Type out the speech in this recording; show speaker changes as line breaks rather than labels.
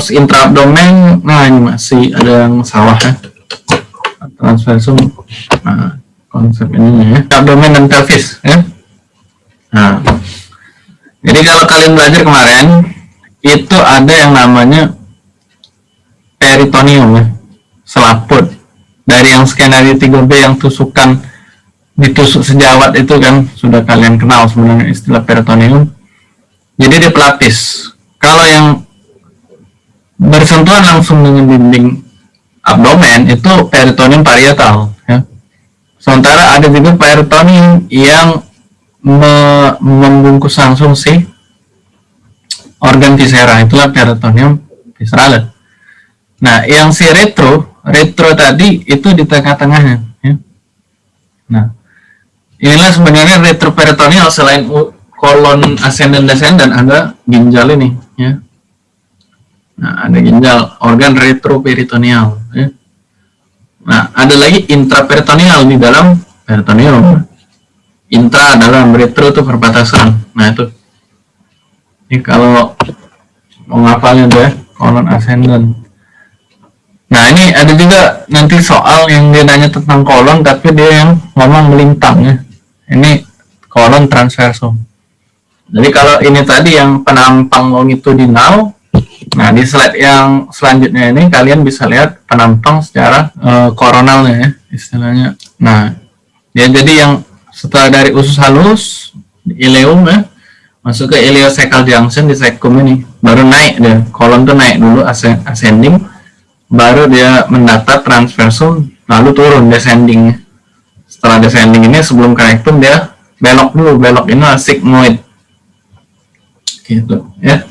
terus intraabdomen nah ini masih ada yang salah ya. Transversum nah konsep ini ya. Abdomen dan pelvis ya. Nah jadi kalau kalian belajar kemarin itu ada yang namanya peritoneum ya. Selaput. Dari yang skenario 3B yang tusukan ditusuk sejawat itu kan sudah kalian kenal sebenarnya istilah peritoneum. Jadi dia pelapis. Kalau yang bersentuhan langsung dengan dinding abdomen itu peritoneum parietal ya. sementara ada juga peritoneum yang me membungkus langsung si organ viscera itulah peritoneum visceral nah yang si retro retro tadi itu di tengah-tengahnya ya. nah inilah sebenarnya retroperitoneal selain kolon ascendant descendant ada ginjal ini ya nah ada ginjal organ retroperitoneal ya. nah ada lagi intraperitoneal di dalam peritoneum intra dalam retro itu perbatasan nah itu ini kalau mau ngapalnya deh kolon ascendant Nah ini ada juga nanti soal yang dia nanya tentang kolon tapi dia yang ngomong melintang ya. Ini kolon transversum. Jadi kalau ini tadi yang penampang longitudinal, nah di slide yang selanjutnya ini kalian bisa lihat penampang secara uh, koronalnya ya istilahnya. Nah ya jadi yang setelah dari usus halus, ileum ya, masuk ke ileocecal junction di cecum ini, baru naik deh, kolon tuh naik dulu ascending, baru dia mendatar transversum lalu turun descending. Setelah descending ini sebelum connectum dia belok dulu belok ini sigmoid. Gitu ya